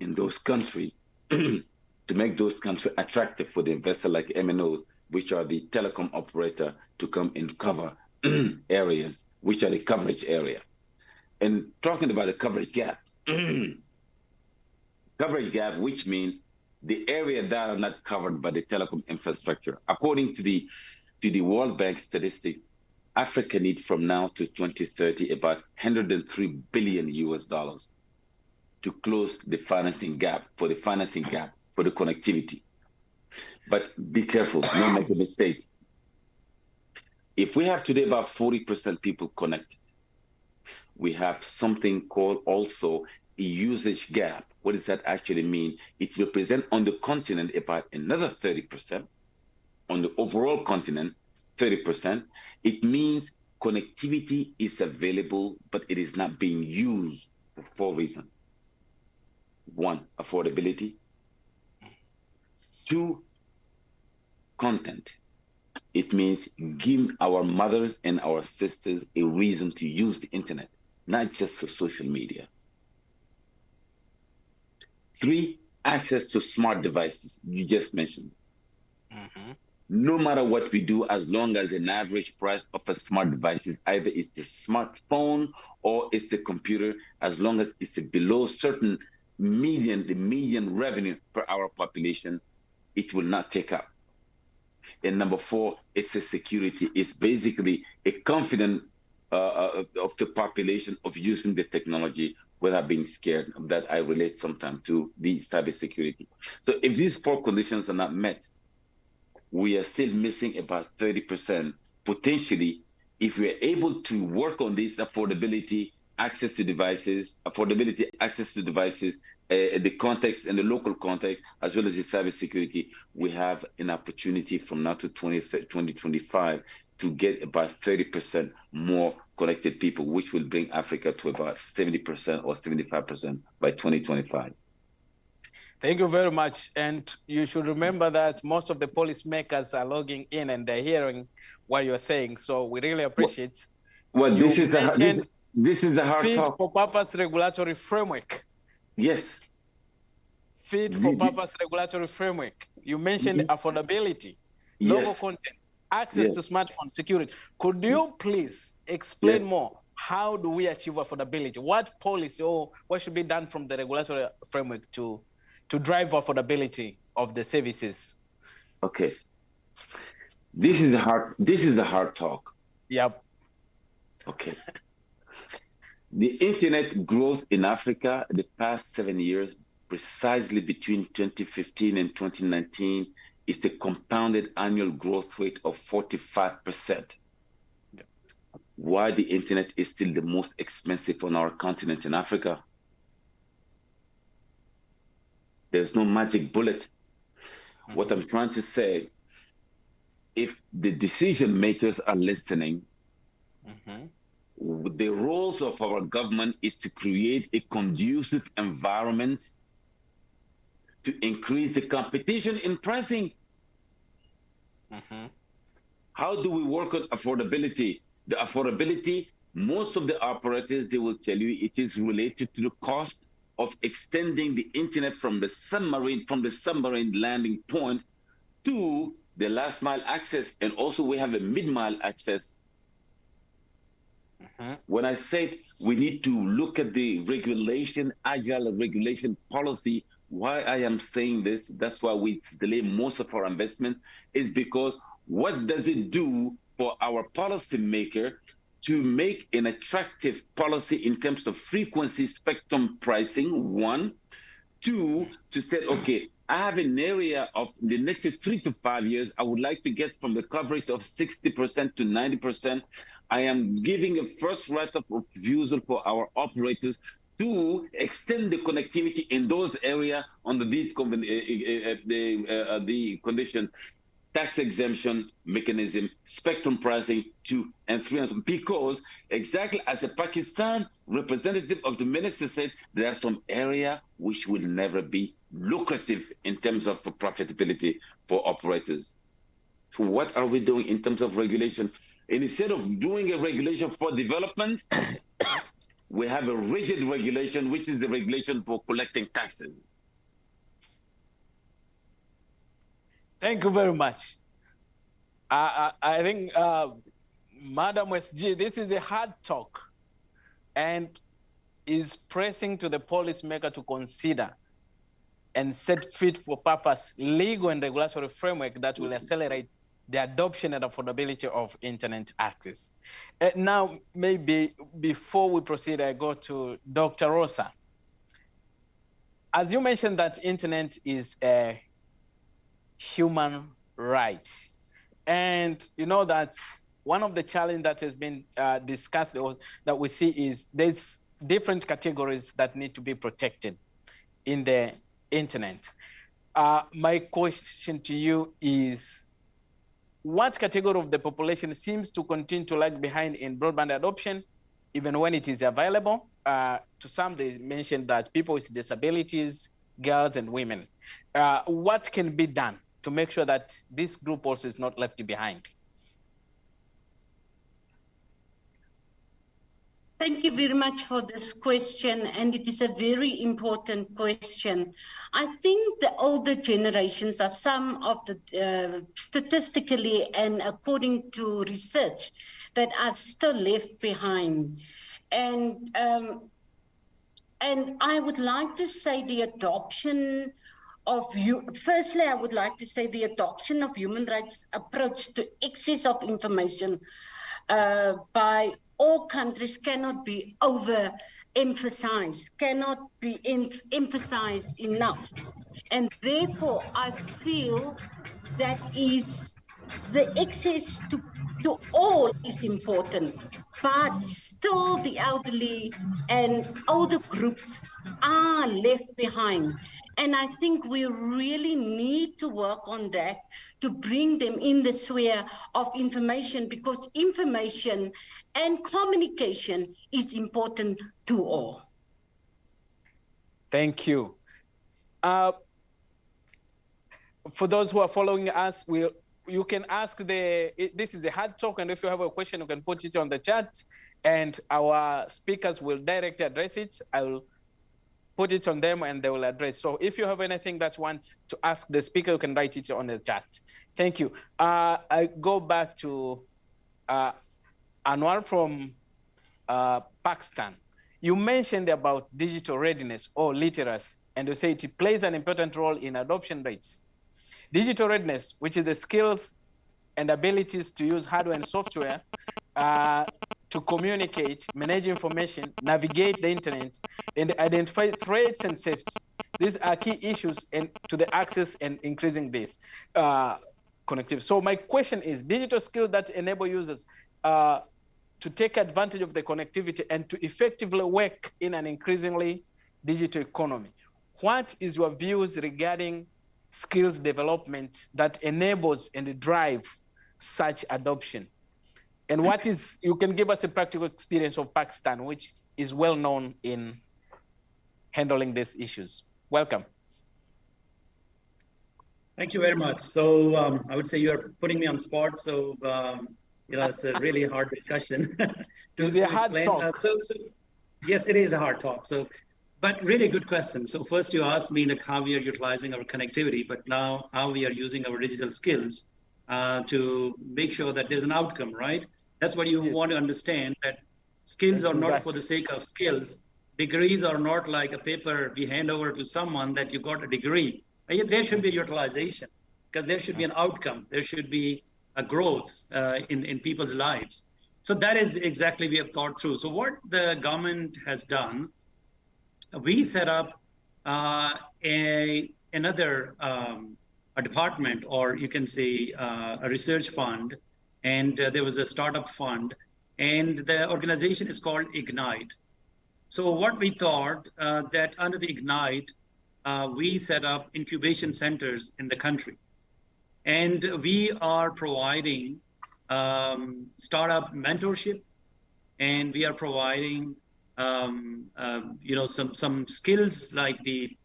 in those countries to make those countries attractive for the investor like MNOs which are the telecom operator, to come and cover areas, which are the coverage area. And talking about the coverage gap, coverage gap, which means the area that are not covered by the telecom infrastructure. According to the to the World Bank statistics, Africa needs from now to 2030 about 103 billion US dollars to close the financing gap for the financing gap for the connectivity. But be careful, don't make a mistake. If we have today about 40% people connected, we have something called also a usage gap. What does that actually mean? It represents on the continent about another 30%. On the overall continent, 30%. It means connectivity is available, but it is not being used for four reasons. One, affordability. Two, content. It means give our mothers and our sisters a reason to use the internet, not just for social media. Three, access to smart devices. You just mentioned. Mm-hmm. No matter what we do, as long as an average price of a smart device is either it's the smartphone or it's the computer, as long as it's below certain median, the median revenue per our population, it will not take up. And number four, it's a security. It's basically a confidence uh, uh, of the population of using the technology without being scared. That I relate sometimes to the cybersecurity. So if these four conditions are not met, we are still missing about 30%. Potentially, if we are able to work on this affordability, access to devices, affordability, access to devices, uh, the context and the local context, as well as the cybersecurity, we have an opportunity from now to 20, 2025 to get about 30% more connected people, which will bring Africa to about 70% or 75% by 2025. Thank you very much. And you should remember that most of the policymakers are logging in and they're hearing what you're saying. So we really appreciate. Well, well this is a this, this is a hard fit talk. for purpose regulatory framework. Yes. Fit for purpose regulatory framework. You mentioned affordability, yes. local content, access yes. to smartphone security. Could you mm. please explain yes. more? How do we achieve affordability? What policy or what should be done from the regulatory framework to to drive affordability of the services? Okay. This is a hard this is a hard talk. Yep. Okay. The internet growth in Africa the past seven years, precisely between 2015 and 2019, is the compounded annual growth rate of 45%. Why the internet is still the most expensive on our continent in Africa? There's no magic bullet. Mm-hmm. What I'm trying to say, if the decision makers are listening, mm-hmm. The roles of our government is to create a conducive environment to increase the competition in pricing. Mm-hmm. How do we work on affordability? The affordability, most of the operators, they will tell you it is related to the cost of extending the internet from the submarine, from the submarine landing point to the last mile access. And also we have a mid-mile access. Mm-hmm. When I said we need to look at the regulation, agile regulation policy, why I am saying this, that's why we delay most of our investment, is because what does it do for our policymaker to make an attractive policy in terms of frequency spectrum pricing, one. Two, to say, okay, I have an area of the next three to five years, I would like to get from the coverage of 60% to 90%. I am giving a first right of refusal for our operators to extend the connectivity in those areas under these uh, uh, uh, the, the condition tax exemption mechanism, spectrum pricing, two and three, because exactly as a Pakistan representative of the minister said, there are some area which will never be lucrative in terms of profitability for operators. So what are we doing in terms of regulation? Instead of doing a regulation for development, we have a rigid regulation, which is the regulation for collecting taxes. Thank you very much. I, I, I think, uh, Madam SG, this is a hard talk and is pressing to the policymaker to consider and set fit for purpose legal and regulatory framework that will accelerate the adoption and affordability of internet access. Uh, now, maybe before we proceed, I go to Dr. Rosa. As you mentioned that internet is a human right. And you know that one of the challenges that has been uh, discussed that we see is there's different categories that need to be protected in the internet. Uh, my question to you is, what category of the population seems to continue to lag behind in broadband adoption, even when it is available? Uh, to some, they mentioned that people with disabilities, girls and women. Uh, what can be done to make sure that this group also is not left behind? Thank you very much for this question, and it is a very important question. I think the older generations are some of the, uh, statistically and according to research, that are still left behind. And, um, and I would like to say the adoption of you firstly i would like to say the adoption of human rights approach to access of information uh, by all countries cannot be over emphasized cannot be em emphasized enough and therefore i feel that is the access to to all is important, but still the elderly and older groups are left behind. And I think we really need to work on that to bring them in the sphere of information because information and communication is important to all. Thank you. Uh, for those who are following us, we you can ask the, this is a hard talk, and if you have a question, you can put it on the chat, and our speakers will directly address it. I will put it on them, and they will address. So if you have anything that you want to ask the speaker, you can write it on the chat. Thank you. Uh, I go back to uh, Anwar from uh, Pakistan. You mentioned about digital readiness or literacy, and you say it plays an important role in adoption rates. Digital readiness, which is the skills and abilities to use hardware and software uh, to communicate, manage information, navigate the internet, and identify threats and safety. These are key issues in, to the access and increasing this uh, connectivity. So my question is, digital skills that enable users uh, to take advantage of the connectivity and to effectively work in an increasingly digital economy. What is your views regarding skills development that enables and drive such adoption? And what is, you can give us a practical experience of Pakistan, which is well known in handling these issues. Welcome. Thank you very much. So um, I would say you're putting me on spot. So, um, you know, it's a really hard discussion. to, is it a hard explain. talk? Uh, so, so, yes, it is a hard talk. So but really good question. So first you asked me like how we are utilizing our connectivity, but now how we are using our digital skills uh, to make sure that there's an outcome, right? That's what you yes. want to understand that skills exactly. are not for the sake of skills. Degrees are not like a paper we hand over to someone that you got a degree. There should be utilization because there should be an outcome. There should be a growth uh, in, in people's lives. So that is exactly we have thought through. So what the government has done we set up uh, a another um, a department, or you can say uh, a research fund, and uh, there was a startup fund, and the organization is called Ignite. So what we thought uh, that under the Ignite, uh, we set up incubation centers in the country, and we are providing um, startup mentorship, and we are providing um, uh, you know some some skills like the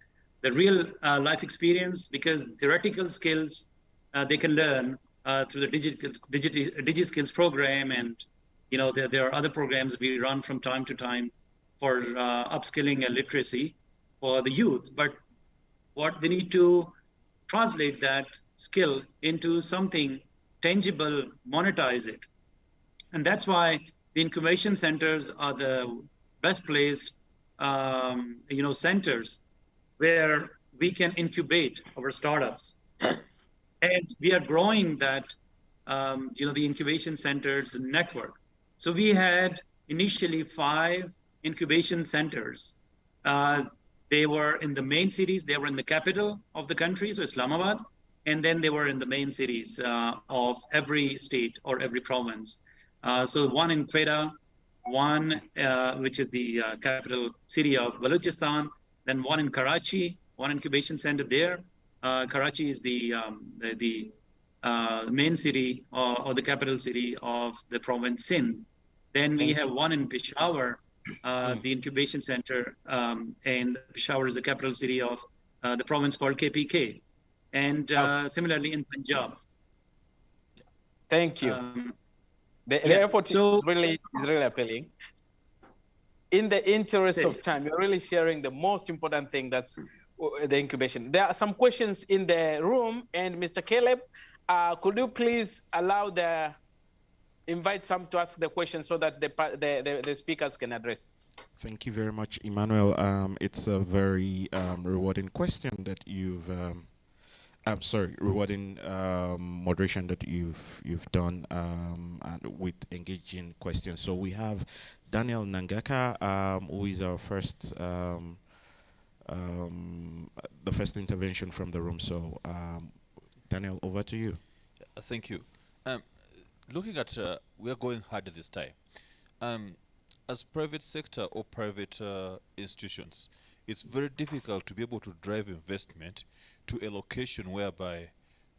the real uh, life experience because theoretical skills uh, they can learn uh, through the digital digi skills program and you know there, there are other programs we run from time to time for uh, upskilling and literacy for the youth. But what they need to translate that skill into something tangible monetize it. And that's why the incubation centers are the best placed um, you know centers where we can incubate our startups and we are growing that um, you know the incubation centers network. So we had initially five incubation centers. Uh, they were in the main cities. They were in the capital of the country so islamabad. And then they were in the main cities uh, of every state or every province. Uh, so one in Quetta, one uh, which is the uh, capital city of Balochistan, then one in Karachi, one incubation center there. Uh, Karachi is the um, the, the uh, main city or, or, the capital city of the province Sindh. Then we have one in Peshawar, uh, hmm. the incubation center, um, and Peshawar is the capital city of uh, the province called KPK, and oh. similarly in Punjab. Thank you. Um, the, yeah. the effort so, is really is really appealing. In the interest of time, you're really sharing the most important thing that's uh, the incubation. There are some questions in the room, and Mr. Caleb, uh, could you please allow the invite some to ask the question so that the the, the, the speakers can address. Thank you very much, Emmanuel. Um, it's a very um, rewarding question that you've um, I'm sorry, rewarding um, moderation that you've you've done um, and with engaging questions. So we have Daniel Nangaka, um, who is our first um, um, the first intervention from the room. So um, Daniel, over to you. Thank you. looking at, uh, we're going hard this time. Um, as private sector or private uh, institutions, it's very difficult to be able to drive investment to a location whereby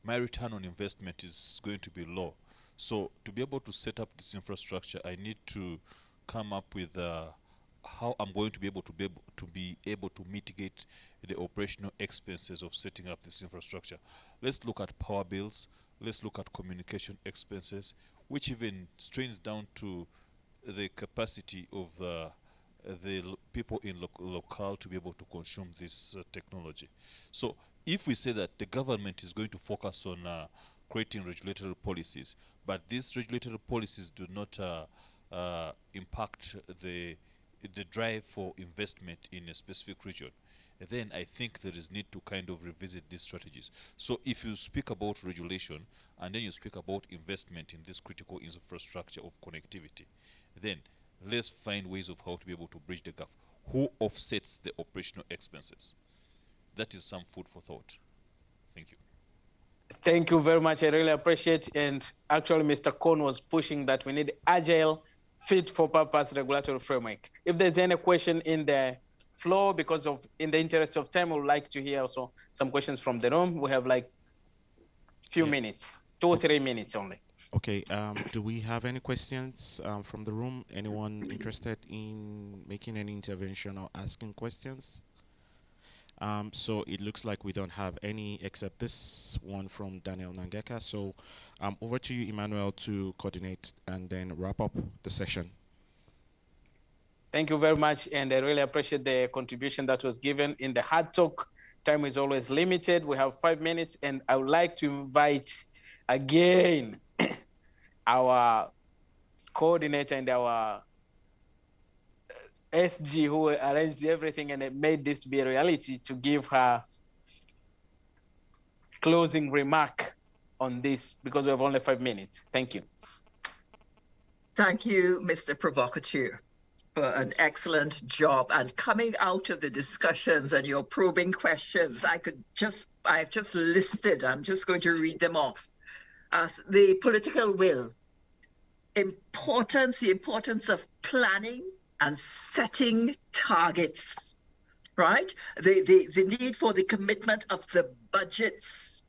my return on investment is going to be low. So to be able to set up this infrastructure, I need to come up with uh, how I'm going to be able to be able to be able to mitigate the operational expenses of setting up this infrastructure. Let's look at power bills. Let's look at communication expenses, which even strains down to the capacity of uh, the people in lo locale to be able to consume this uh, technology. So if we say that the government is going to focus on uh, creating regulatory policies, but these regulatory policies do not uh, uh, impact the the drive for investment in a specific region, then I think there is need to kind of revisit these strategies. So if you speak about regulation and then you speak about investment in this critical infrastructure of connectivity, then let's find ways of how to be able to bridge the gap. Who offsets the operational expenses? That is some food for thought. Thank you. Thank you very much. I really appreciate. it. And actually, Mr. Kohn was pushing that we need agile, fit for purpose regulatory framework. If there's any question in the floor, because of in the interest of time, we would like to hear also some questions from the room. We have like few yeah. minutes, two or three minutes only. Okay, um, do we have any questions um, from the room? Anyone interested in making any intervention or asking questions? Um, so it looks like we don't have any except this one from Daniel Nangeka. So um, over to you, Emmanuel, to coordinate and then wrap up the session. Thank you very much. And I really appreciate the contribution that was given in the hard talk. Time is always limited. We have five minutes and I would like to invite again our coordinator and our SG who arranged everything and it made this to be a reality to give her closing remark on this because we have only five minutes. Thank you. Thank you, Mr. Provocateur, for an excellent job. And coming out of the discussions and your probing questions, I could just, I've just listed, I'm just going to read them off as the political will, importance, the importance of planning and setting targets, right? The, the, the need for the commitment of the budgets,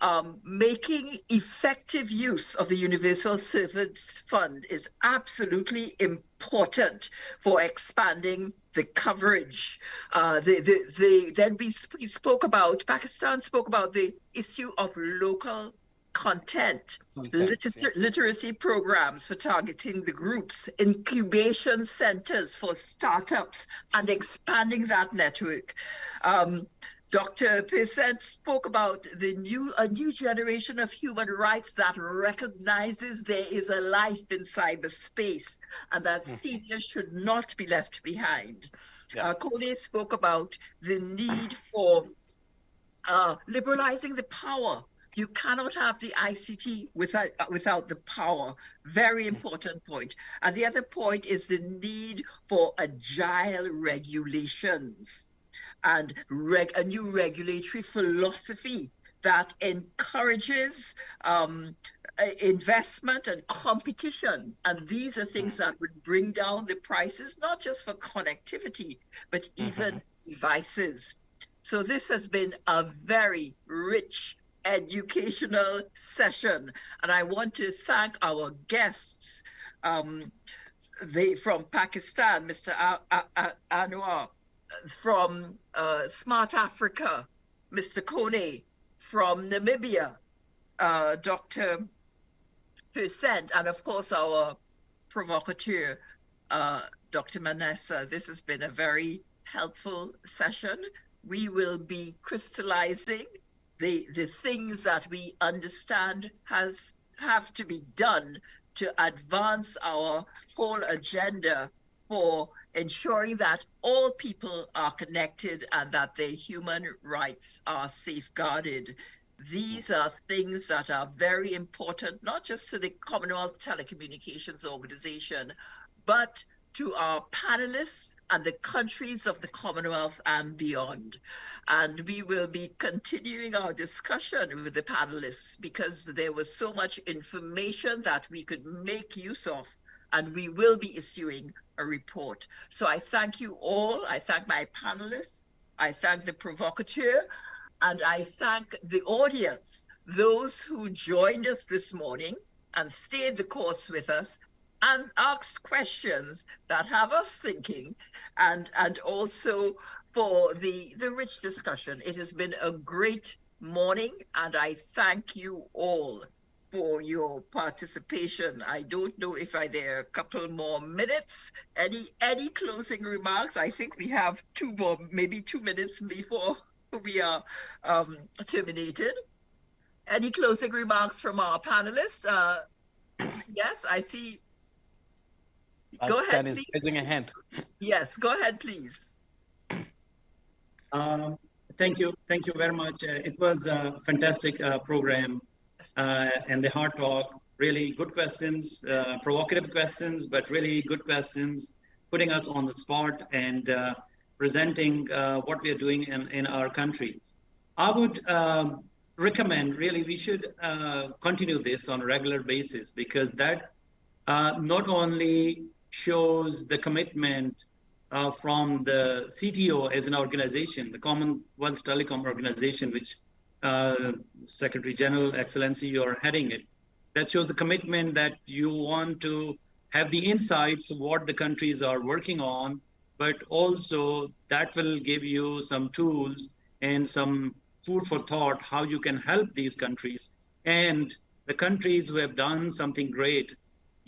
um, making effective use of the Universal Service Fund is absolutely important for expanding the coverage. Uh, the, the, the, then we, we spoke about, Pakistan spoke about the issue of local content, literacy, yeah. literacy programs for targeting the groups, incubation centers for startups, and expanding that network. Um, Dr. Persendt spoke about the new a new generation of human rights that recognizes there is a life in cyberspace and that mm. seniors should not be left behind. Yeah. Uh, Kone spoke about the need for uh, liberalizing the power you cannot have the ICT without, without the power. Very important point. And the other point is the need for agile regulations and reg a new regulatory philosophy that encourages um, investment and competition. And these are things that would bring down the prices, not just for connectivity, but even mm -hmm. devices. So this has been a very rich educational session. And I want to thank our guests um, they, from Pakistan, Mr. Anwar, from uh, Smart Africa, Mr. Kone, from Namibia, uh, Dr. Persendt, and of course our provocateur, uh, Dr. Manasseh. This has been a very helpful session. We will be crystallizing the the things that we understand has have to be done to advance our whole agenda for ensuring that all people are connected and that their human rights are safeguarded. These are things that are very important, not just to the Commonwealth Telecommunications Organization, but to our panelists and the countries of the Commonwealth and beyond. And we will be continuing our discussion with the panelists because there was so much information that we could make use of and we will be issuing a report. So I thank you all. I thank my panelists. I thank the provocateur and I thank the audience, those who joined us this morning and stayed the course with us and asks questions that have us thinking and, and also for the, the rich discussion. It has been a great morning and I thank you all for your participation. I don't know if I there are a couple more minutes. Any any closing remarks? I think we have two more, maybe two minutes before we are um, terminated. Any closing remarks from our panelists? Uh, yes, I see. Go ahead, please. raising a hand. Yes, go ahead, please. Um, thank you. Thank you very much. Uh, it was a fantastic uh, program uh, and the hard talk. Really good questions, uh, provocative questions, but really good questions, putting us on the spot and uh, presenting uh, what we are doing in, in our country. I would um, recommend really we should uh, continue this on a regular basis because that uh, not only shows the commitment from the CTO as an organization, the Commonwealth Telecom Organization, which uh, Secretary General, Excellency, you're heading it. That shows the commitment that you want to have the insights of what the countries are working on, but also that will give you some tools and some food for thought how you can help these countries. And the countries who have done something great,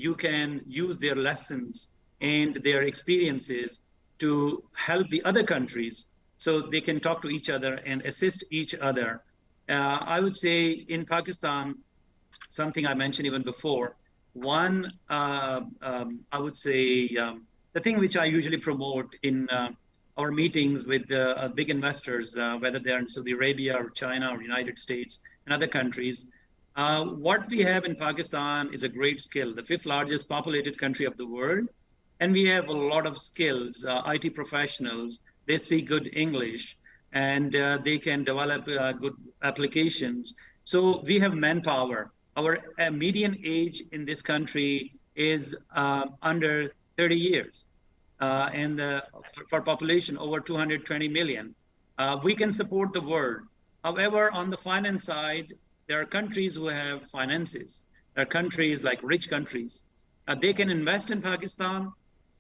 you can use their lessons and their experiences to help the other countries so they can talk to each other and assist each other. Uh, I would say in Pakistan, something I mentioned even before, one, uh, um, I would say um, the thing which I usually promote in uh, our meetings with uh, big investors, uh, whether they're in Saudi Arabia or China or United States and other countries, uh, what we have in Pakistan is a great skill, the fifth largest populated country of the world. And we have a lot of skills, IT professionals, they speak good English and uh, they can develop uh, good applications. So we have manpower. Our uh, median age in this country is uh, under 30 years, uh, and for, for, population over 220 million. Uh, we can support the world. However, on the finance side, there are countries who have finances. There are countries like rich countries. they can invest in Pakistan.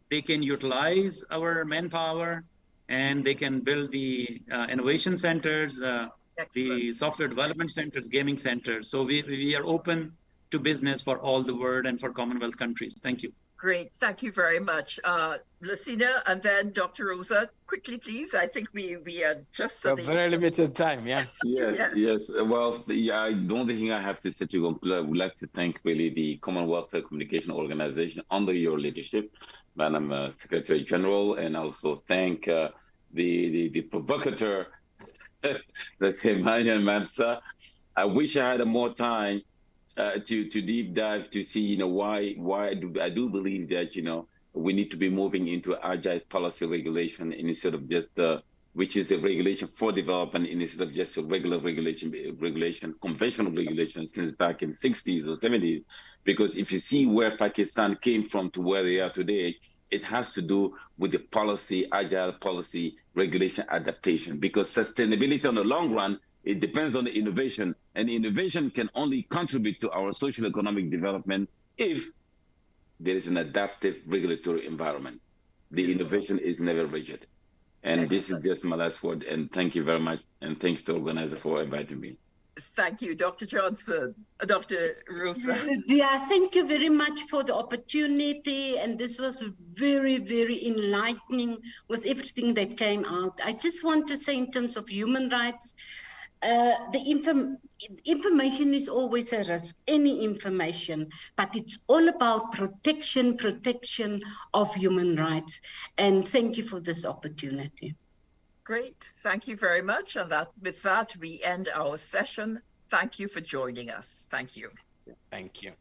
They can utilize our manpower and they can build the uh, innovation centers, uh, the software development centers, gaming centers. So we, we are open to business for all the world and for Commonwealth countries. Thank you. Great, thank you very much. Uh, Lacina and then Dr. Rosa, quickly please. I think we, we are just... A very limited time, yeah. Yes, yeah. yes. Well, the, I don't think I have to say to conclude. I would like to thank really the Commonwealth Communication Organization under your leadership, Madam uh, Secretary General, and also thank uh, the, the, the provocateur, let's say Marian Mansa. I wish I had more time uh, to to deep dive to see, you know, why why do I do believe that you know we need to be moving into agile policy regulation instead of just uh, which is a regulation for development instead of just a regular regulation regulation conventional regulation since back in 60s or 70s because if you see where Pakistan came from to where they are today it has to do with the policy, agile policy, regulation adaptation, because sustainability on the long run, it depends on the innovation, and innovation can only contribute to our social economic development if there is an adaptive regulatory environment. The innovation is never rigid. And this is just my last word. And thank you very much. And thanks to the organizer for inviting me. Thank you, Dr. Johnson. Uh, Dr. Rosa. Yeah, thank you very much for the opportunity. And this was very, very enlightening with everything that came out. I just want to say in terms of human rights, uh, the inform information is always a risk, any information, but it's all about protection, protection of human rights. And thank you for this opportunity. Great. Thank you very much. And that with that, we end our session. Thank you for joining us. Thank you. Thank you.